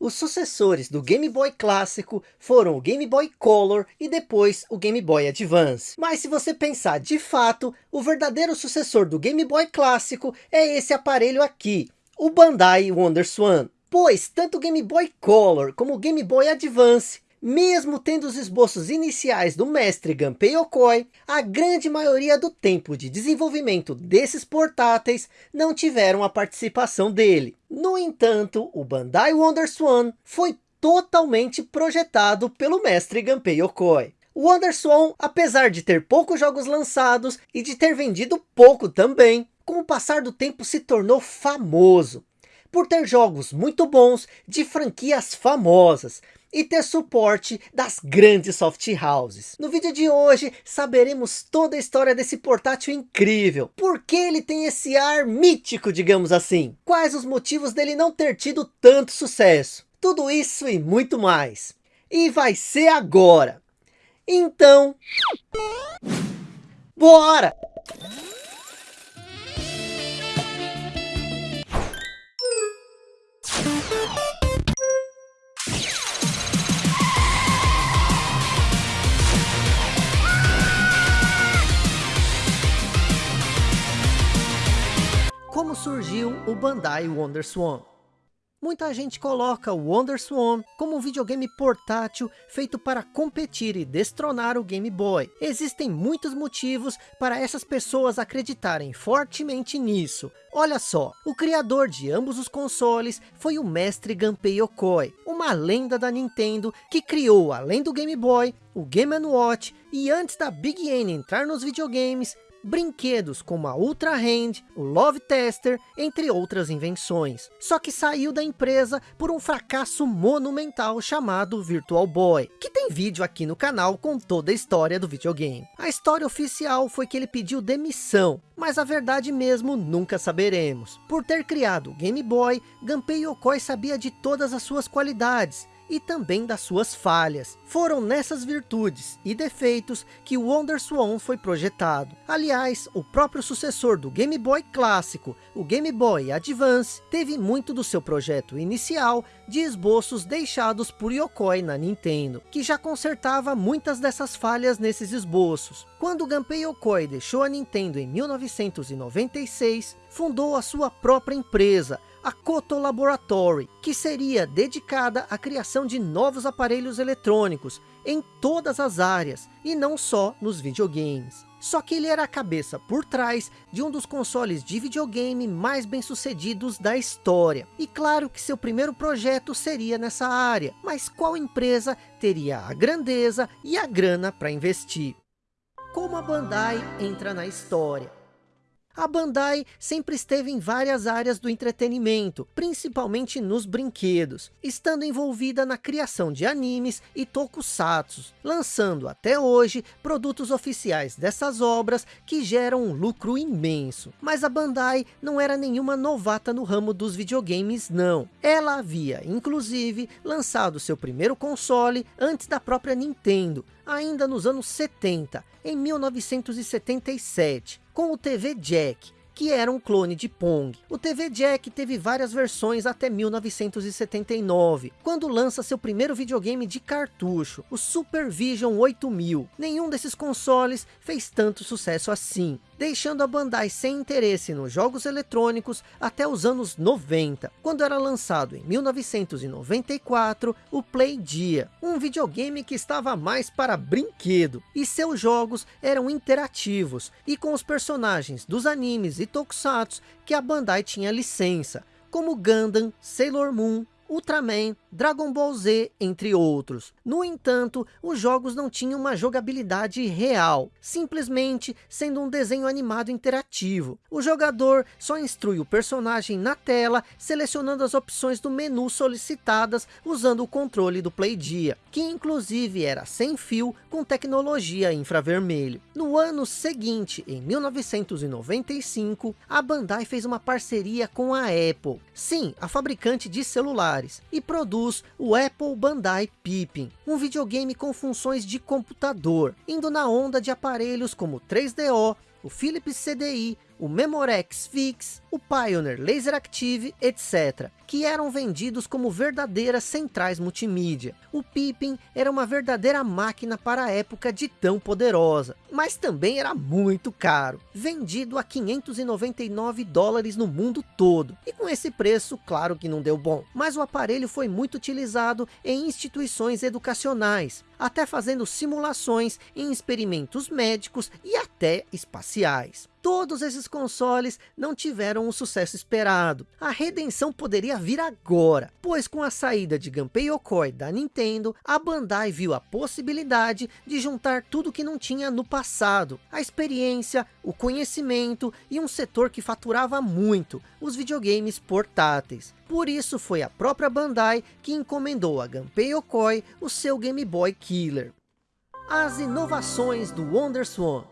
Os sucessores do Game Boy clássico foram o Game Boy Color e depois o Game Boy Advance. Mas se você pensar de fato, o verdadeiro sucessor do Game Boy clássico é esse aparelho aqui, o Bandai WonderSwan. Pois tanto o Game Boy Color como o Game Boy Advance mesmo tendo os esboços iniciais do mestre Gunpei Yokoi, a grande maioria do tempo de desenvolvimento desses portáteis não tiveram a participação dele. No entanto, o Bandai WonderSwan foi totalmente projetado pelo mestre Gunpei Yokoi. O WonderSwan, apesar de ter poucos jogos lançados e de ter vendido pouco também, com o passar do tempo se tornou famoso por ter jogos muito bons de franquias famosas, e ter suporte das grandes soft houses. No vídeo de hoje saberemos toda a história desse portátil incrível. Por que ele tem esse ar mítico, digamos assim? Quais os motivos dele não ter tido tanto sucesso? Tudo isso e muito mais. E vai ser agora. Então... Bora! O Bandai WonderSwan. Muita gente coloca o WonderSwan como um videogame portátil feito para competir e destronar o Game Boy. Existem muitos motivos para essas pessoas acreditarem fortemente nisso. Olha só, o criador de ambos os consoles foi o mestre Gunpei Yokoi, uma lenda da Nintendo que criou, além do Game Boy, o Game Watch e antes da Big N entrar nos videogames, brinquedos como a Ultra Hand, o Love Tester, entre outras invenções. Só que saiu da empresa por um fracasso monumental chamado Virtual Boy, que tem vídeo aqui no canal com toda a história do videogame. A história oficial foi que ele pediu demissão, mas a verdade mesmo nunca saberemos. Por ter criado o Game Boy, Gunpei Yokoi sabia de todas as suas qualidades, e também das suas falhas. Foram nessas virtudes e defeitos que o WonderSwan foi projetado. Aliás, o próprio sucessor do Game Boy clássico, o Game Boy Advance, teve muito do seu projeto inicial de esboços deixados por Yokoi na Nintendo, que já consertava muitas dessas falhas nesses esboços. Quando Gunpei Yokoi deixou a Nintendo em 1996, fundou a sua própria empresa, a Koto Laboratory, que seria dedicada à criação de novos aparelhos eletrônicos em todas as áreas, e não só nos videogames. Só que ele era a cabeça por trás de um dos consoles de videogame mais bem sucedidos da história. E claro que seu primeiro projeto seria nessa área, mas qual empresa teria a grandeza e a grana para investir? Como a Bandai entra na história? A Bandai sempre esteve em várias áreas do entretenimento, principalmente nos brinquedos, estando envolvida na criação de animes e tokusatsu, lançando até hoje produtos oficiais dessas obras que geram um lucro imenso. Mas a Bandai não era nenhuma novata no ramo dos videogames não. Ela havia, inclusive, lançado seu primeiro console antes da própria Nintendo, ainda nos anos 70, em 1977, com o TV Jack, que era um clone de Pong. O TV Jack teve várias versões até 1979, quando lança seu primeiro videogame de cartucho, o Super Vision 8000. Nenhum desses consoles fez tanto sucesso assim, deixando a Bandai sem interesse nos jogos eletrônicos até os anos 90, quando era lançado em 1994 o Playdia, um videogame que estava mais para brinquedo, e seus jogos eram interativos, e com os personagens dos animes e tokusatsu que a Bandai tinha licença, como Gundam, Sailor Moon, Ultraman, Dragon Ball Z, entre outros. No entanto, os jogos não tinham uma jogabilidade real, simplesmente sendo um desenho animado interativo. O jogador só instrui o personagem na tela, selecionando as opções do menu solicitadas usando o controle do Playdia, que inclusive era sem fio com tecnologia infravermelho. No ano seguinte, em 1995, a Bandai fez uma parceria com a Apple, sim, a fabricante de celulares, e produz produz o Apple Bandai Pippin, um videogame com funções de computador, indo na onda de aparelhos como 3DO, o Philips CDI, o Memorex Fix, o Pioneer Laser Active, etc que eram vendidos como verdadeiras centrais multimídia. O Pippin era uma verdadeira máquina para a época de tão poderosa, mas também era muito caro, vendido a 599 dólares no mundo todo. E com esse preço, claro que não deu bom, mas o aparelho foi muito utilizado em instituições educacionais, até fazendo simulações em experimentos médicos e até espaciais todos esses consoles não tiveram o sucesso esperado. A redenção poderia vir agora, pois com a saída de Gunpei Yokoi da Nintendo, a Bandai viu a possibilidade de juntar tudo que não tinha no passado. A experiência, o conhecimento e um setor que faturava muito, os videogames portáteis. Por isso foi a própria Bandai que encomendou a Gunpei Yokoi o seu Game Boy Killer. As inovações do WonderSwan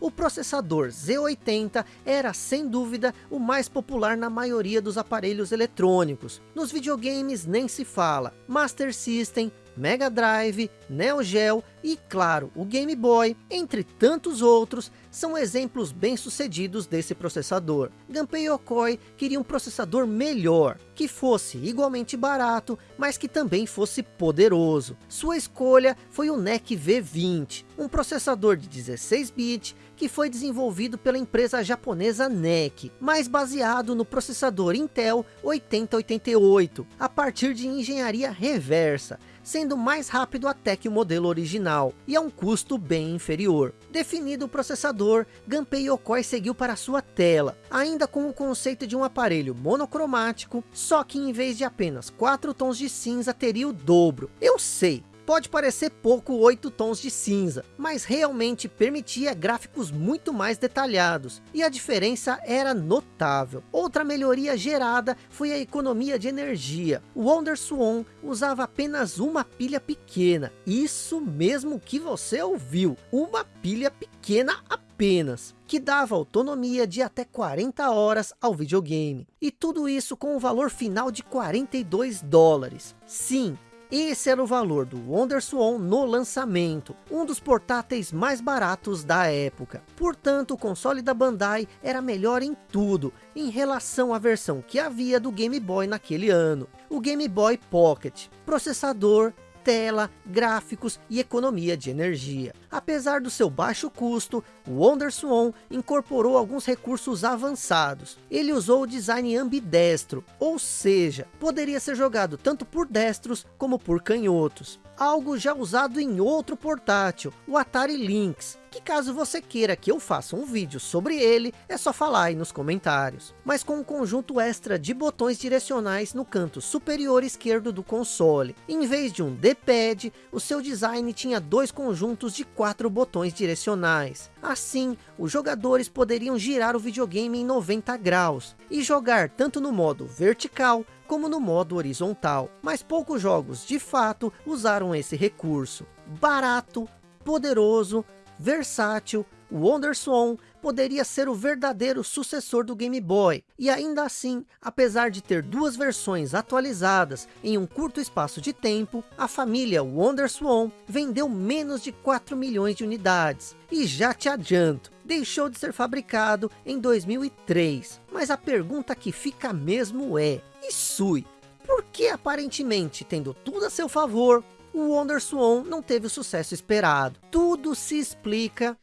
o processador Z80 era sem dúvida o mais popular na maioria dos aparelhos eletrônicos. Nos videogames nem se fala. Master System, Mega Drive, Neo Geo e, claro, o Game Boy, entre tantos outros, são exemplos bem-sucedidos desse processador. Gunpei Yokoi queria um processador melhor, que fosse igualmente barato, mas que também fosse poderoso. Sua escolha foi o NEC V20, um processador de 16 bits que foi desenvolvido pela empresa japonesa NEC, mas baseado no processador Intel 8088, a partir de engenharia reversa, sendo mais rápido até que o modelo original, e a um custo bem inferior. Definido o processador, Gunpei Yokoi seguiu para sua tela, ainda com o conceito de um aparelho monocromático, só que em vez de apenas 4 tons de cinza teria o dobro. Eu sei, Pode parecer pouco 8 tons de cinza, mas realmente permitia gráficos muito mais detalhados, e a diferença era notável. Outra melhoria gerada foi a economia de energia. O WonderSwan usava apenas uma pilha pequena, isso mesmo que você ouviu, uma pilha pequena apenas que dava autonomia de até 40 horas ao videogame. E tudo isso com o valor final de 42 dólares. Sim, esse era o valor do WonderSwan no lançamento, um dos portáteis mais baratos da época. Portanto, o console da Bandai era melhor em tudo, em relação à versão que havia do Game Boy naquele ano. O Game Boy Pocket, processador, tela, gráficos e economia de energia. Apesar do seu baixo custo, o WonderSwan incorporou alguns recursos avançados. Ele usou o design ambidestro, ou seja, poderia ser jogado tanto por destros como por canhotos algo já usado em outro portátil, o Atari Lynx, que caso você queira que eu faça um vídeo sobre ele, é só falar aí nos comentários. Mas com um conjunto extra de botões direcionais no canto superior esquerdo do console. Em vez de um D-pad, o seu design tinha dois conjuntos de quatro botões direcionais. Assim, os jogadores poderiam girar o videogame em 90 graus, e jogar tanto no modo vertical, como no modo horizontal, mas poucos jogos de fato usaram esse recurso. Barato, poderoso, versátil, o WonderSwan poderia ser o verdadeiro sucessor do Game Boy, e ainda assim, apesar de ter duas versões atualizadas em um curto espaço de tempo, a família WonderSwan vendeu menos de 4 milhões de unidades. E já te adianto, deixou de ser fabricado em 2003. Mas a pergunta que fica mesmo é, e Sui, por que aparentemente, tendo tudo a seu favor, o WonderSwan não teve o sucesso esperado? Tudo se explica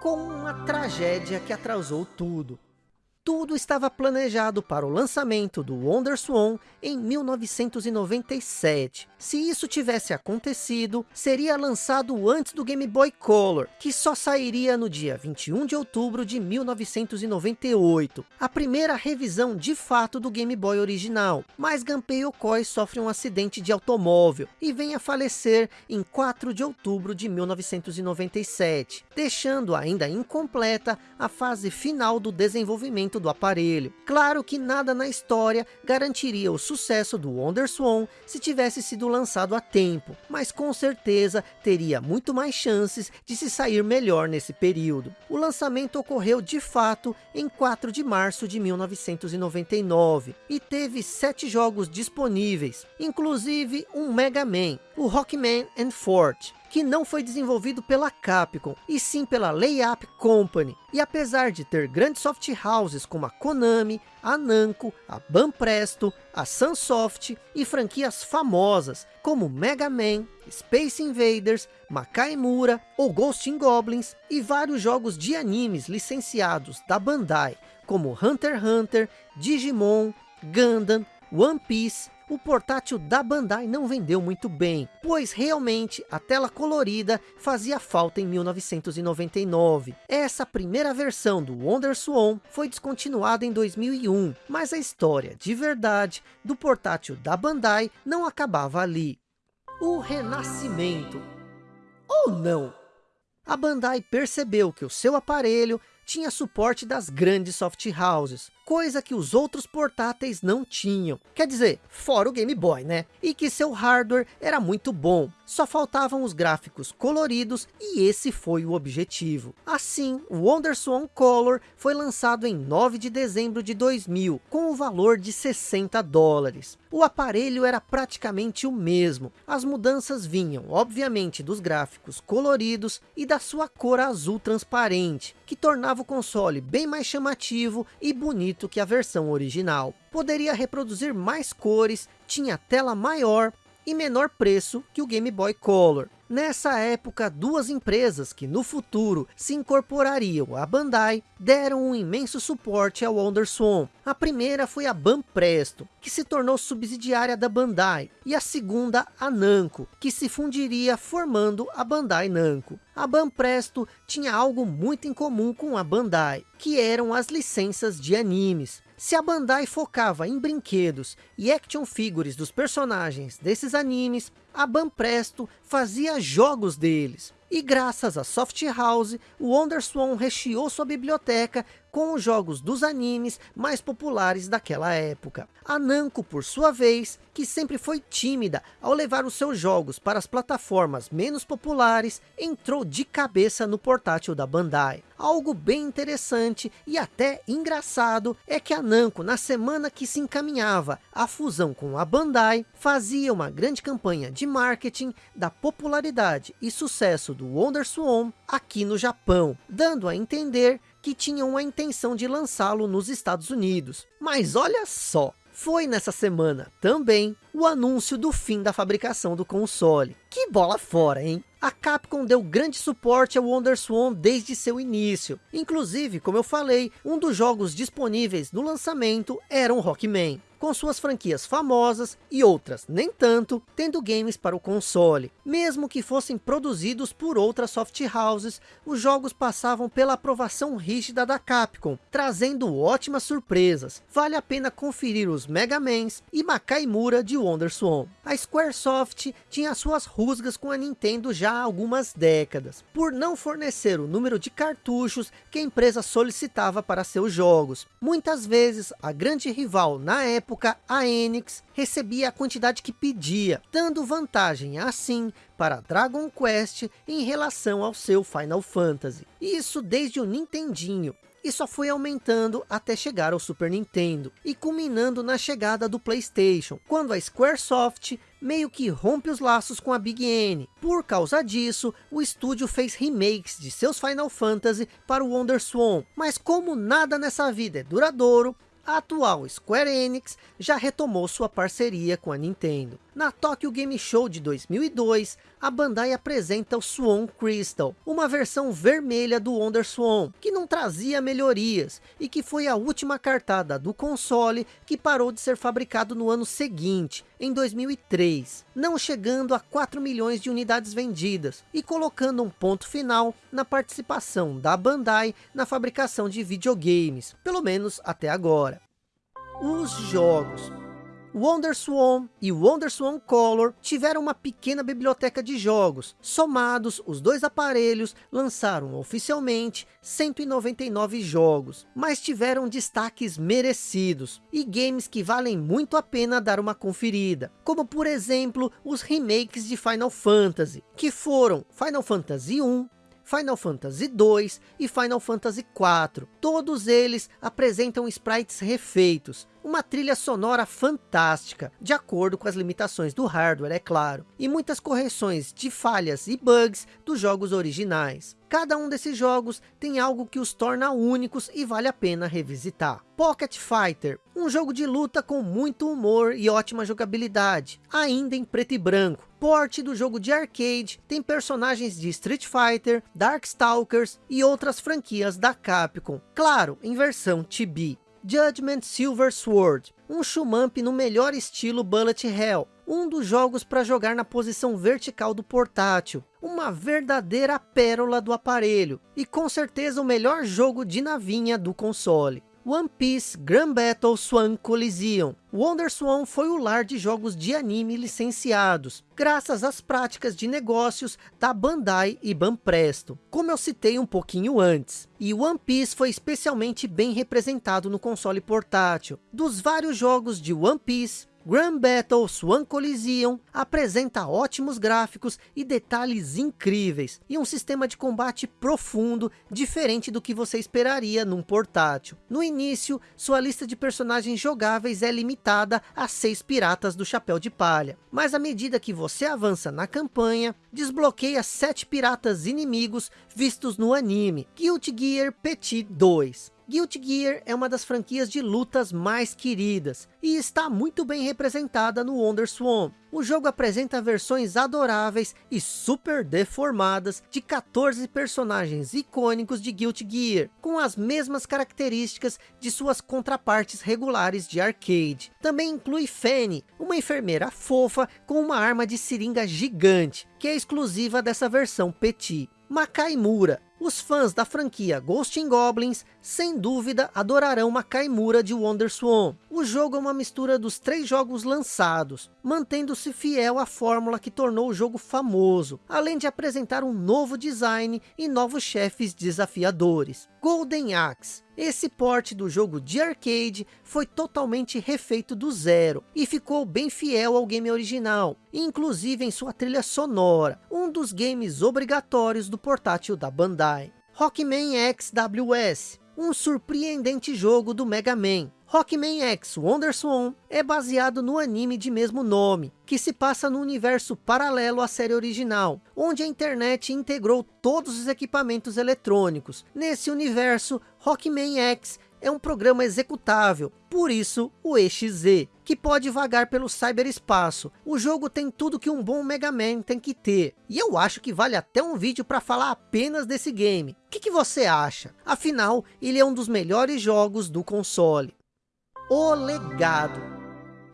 com uma tragédia que atrasou tudo tudo estava planejado para o lançamento do WonderSwan em 1997. Se isso tivesse acontecido, seria lançado antes do Game Boy Color, que só sairia no dia 21 de outubro de 1998, a primeira revisão de fato do Game Boy original. Mas Gunpei Yokoi sofre um acidente de automóvel e vem a falecer em 4 de outubro de 1997, deixando ainda incompleta a fase final do desenvolvimento do aparelho. Claro que nada na história garantiria o sucesso do WonderSwan se tivesse sido lançado a tempo, mas com certeza teria muito mais chances de se sair melhor nesse período. O lançamento ocorreu de fato em 4 de março de 1999 e teve 7 jogos disponíveis, inclusive um Mega Man, o Rockman and Fort, que não foi desenvolvido pela Capcom, e sim pela Layup Company. E apesar de ter grandes soft houses como a Konami, a Namco, a Banpresto, a Sunsoft e franquias famosas como Mega Man, Space Invaders, Makaimura ou Ghost in Goblins e vários jogos de animes licenciados da Bandai como Hunter x Hunter, Digimon, Gundam, One Piece o portátil da Bandai não vendeu muito bem, pois realmente a tela colorida fazia falta em 1999. Essa primeira versão do WonderSwan foi descontinuada em 2001, mas a história de verdade do portátil da Bandai não acabava ali. O renascimento. Ou não? A Bandai percebeu que o seu aparelho tinha suporte das grandes soft houses, coisa que os outros portáteis não tinham. Quer dizer, fora o Game Boy, né? E que seu hardware era muito bom. Só faltavam os gráficos coloridos e esse foi o objetivo. Assim, o WonderSwan Color foi lançado em 9 de dezembro de 2000, com o valor de 60 dólares. O aparelho era praticamente o mesmo. As mudanças vinham, obviamente, dos gráficos coloridos e da sua cor azul transparente, que tornava o console bem mais chamativo e bonito que a versão original. Poderia reproduzir mais cores, tinha tela maior e menor preço que o Game Boy Color. Nessa época, duas empresas que no futuro se incorporariam à Bandai, deram um imenso suporte ao WonderSwan. A primeira foi a Banpresto, que se tornou subsidiária da Bandai, e a segunda a Namco, que se fundiria formando a Bandai Namco. A Banpresto tinha algo muito em comum com a Bandai, que eram as licenças de animes. Se a Bandai focava em brinquedos e action figures dos personagens desses animes, a Banpresto fazia jogos deles. E graças a Soft House, o WonderSwan recheou sua biblioteca com os jogos dos animes mais populares daquela época. A Namco, por sua vez, que sempre foi tímida ao levar os seus jogos para as plataformas menos populares, entrou de cabeça no portátil da Bandai. Algo bem interessante e até engraçado é que a Namco, na semana que se encaminhava à fusão com a Bandai, fazia uma grande campanha de marketing da popularidade e sucesso do WonderSwan aqui no Japão, dando a entender que tinham a intenção de lançá-lo nos Estados Unidos. Mas olha só, foi nessa semana também o anúncio do fim da fabricação do console. Que bola fora, hein? A Capcom deu grande suporte ao WonderSwan desde seu início. Inclusive, como eu falei, um dos jogos disponíveis no lançamento era um Rockman com suas franquias famosas e outras nem tanto, tendo games para o console. Mesmo que fossem produzidos por outras soft houses, os jogos passavam pela aprovação rígida da Capcom, trazendo ótimas surpresas. Vale a pena conferir os Mega Mans e Makaimura de WonderSwan. A Squaresoft tinha suas rusgas com a Nintendo já há algumas décadas, por não fornecer o número de cartuchos que a empresa solicitava para seus jogos. Muitas vezes, a grande rival na época, a Enix recebia a quantidade que pedia, dando vantagem assim para Dragon Quest em relação ao seu Final Fantasy. Isso desde o Nintendinho, e só foi aumentando até chegar ao Super Nintendo, e culminando na chegada do Playstation, quando a Squaresoft meio que rompe os laços com a Big N. Por causa disso, o estúdio fez remakes de seus Final Fantasy para o WonderSwan, mas como nada nessa vida é duradouro, a atual Square Enix já retomou sua parceria com a Nintendo. Na Tokyo Game Show de 2002, a Bandai apresenta o Swan Crystal, uma versão vermelha do WonderSwan, que não trazia melhorias, e que foi a última cartada do console que parou de ser fabricado no ano seguinte, em 2003, não chegando a 4 milhões de unidades vendidas, e colocando um ponto final na participação da Bandai na fabricação de videogames, pelo menos até agora. Os jogos WonderSwan e WonderSwan Color tiveram uma pequena biblioteca de jogos. Somados, os dois aparelhos lançaram oficialmente 199 jogos, mas tiveram destaques merecidos e games que valem muito a pena dar uma conferida, como por exemplo os remakes de Final Fantasy, que foram Final Fantasy 1, Final Fantasy 2 e Final Fantasy 4. Todos eles apresentam sprites refeitos, uma trilha sonora fantástica, de acordo com as limitações do hardware, é claro, e muitas correções de falhas e bugs dos jogos originais. Cada um desses jogos tem algo que os torna únicos e vale a pena revisitar. Pocket Fighter, um jogo de luta com muito humor e ótima jogabilidade, ainda em preto e branco. Porte do jogo de arcade, tem personagens de Street Fighter, Darkstalkers e outras franquias da Capcom. Claro, em versão Chibi. Judgment Silver Sword, um shumamp no melhor estilo Bullet Hell, um dos jogos para jogar na posição vertical do portátil, uma verdadeira pérola do aparelho, e com certeza o melhor jogo de navinha do console. One Piece Grand Battle Swan Coliseum. Wonder Swan foi o lar de jogos de anime licenciados, graças às práticas de negócios da Bandai e Banpresto, como eu citei um pouquinho antes. E One Piece foi especialmente bem representado no console portátil. Dos vários jogos de One Piece, Grand Battle Swan Coliseum apresenta ótimos gráficos e detalhes incríveis, e um sistema de combate profundo, diferente do que você esperaria num portátil. No início, sua lista de personagens jogáveis é limitada a seis piratas do chapéu de palha, mas à medida que você avança na campanha, desbloqueia sete piratas inimigos vistos no anime, Guilty Gear Petit 2. Guilty Gear é uma das franquias de lutas mais queridas e está muito bem representada no WonderSwan. O jogo apresenta versões adoráveis e super deformadas de 14 personagens icônicos de Guilty Gear, com as mesmas características de suas contrapartes regulares de arcade. Também inclui Fanny, uma enfermeira fofa com uma arma de seringa gigante, que é exclusiva dessa versão Petit. Makaimura, os fãs da franquia Ghost in Goblins, sem dúvida, adorarão Makaimura de WonderSwan. O jogo é uma mistura dos três jogos lançados, mantendo-se fiel à fórmula que tornou o jogo famoso, além de apresentar um novo design e novos chefes desafiadores. Golden Axe. Esse porte do jogo de arcade foi totalmente refeito do zero e ficou bem fiel ao game original, inclusive em sua trilha sonora, um dos games obrigatórios do portátil da Bandai. Rockman XWS, um surpreendente jogo do Mega Man, Rockman X WonderSwan é baseado no anime de mesmo nome, que se passa no universo paralelo à série original, onde a internet integrou todos os equipamentos eletrônicos. Nesse universo, Rockman X é um programa executável, por isso o EXE, que pode vagar pelo cyberespaço. O jogo tem tudo que um bom Mega Man tem que ter, e eu acho que vale até um vídeo para falar apenas desse game. O que, que você acha? Afinal, ele é um dos melhores jogos do console. O Legado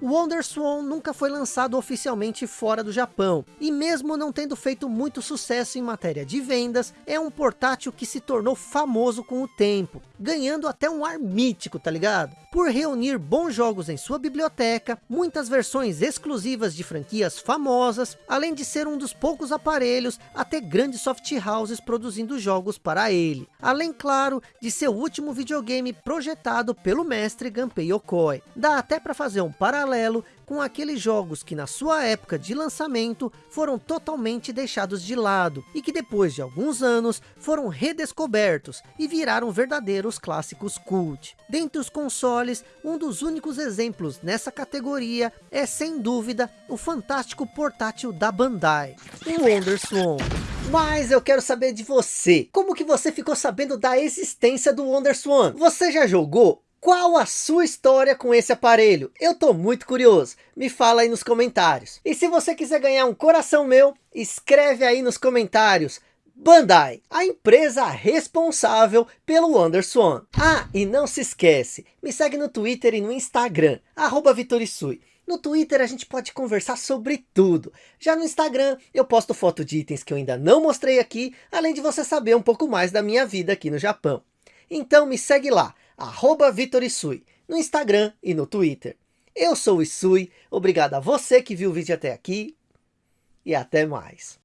o WonderSwan nunca foi lançado oficialmente fora do Japão, e mesmo não tendo feito muito sucesso em matéria de vendas, é um portátil que se tornou famoso com o tempo, ganhando até um ar mítico, tá ligado? Por reunir bons jogos em sua biblioteca, muitas versões exclusivas de franquias famosas, além de ser um dos poucos aparelhos a ter grandes soft houses produzindo jogos para ele. Além, claro, de ser o último videogame projetado pelo mestre Gunpei Yokoi. Dá até para fazer um paralelo paralelo com aqueles jogos que na sua época de lançamento foram totalmente deixados de lado e que depois de alguns anos foram redescobertos e viraram verdadeiros clássicos cult. Dentre os consoles, um dos únicos exemplos nessa categoria é sem dúvida o fantástico portátil da Bandai, o WonderSwan. Mas eu quero saber de você. Como que você ficou sabendo da existência do WonderSwan? Você já jogou? Qual a sua história com esse aparelho? Eu tô muito curioso. Me fala aí nos comentários. E se você quiser ganhar um coração meu, escreve aí nos comentários. Bandai, a empresa responsável pelo WonderSwan. Ah, e não se esquece, me segue no Twitter e no Instagram, arroba Vitorisui. No Twitter a gente pode conversar sobre tudo. Já no Instagram eu posto foto de itens que eu ainda não mostrei aqui, além de você saber um pouco mais da minha vida aqui no Japão. Então me segue lá, arroba Vitor Isui, no Instagram e no Twitter. Eu sou o Isui, obrigado a você que viu o vídeo até aqui e até mais.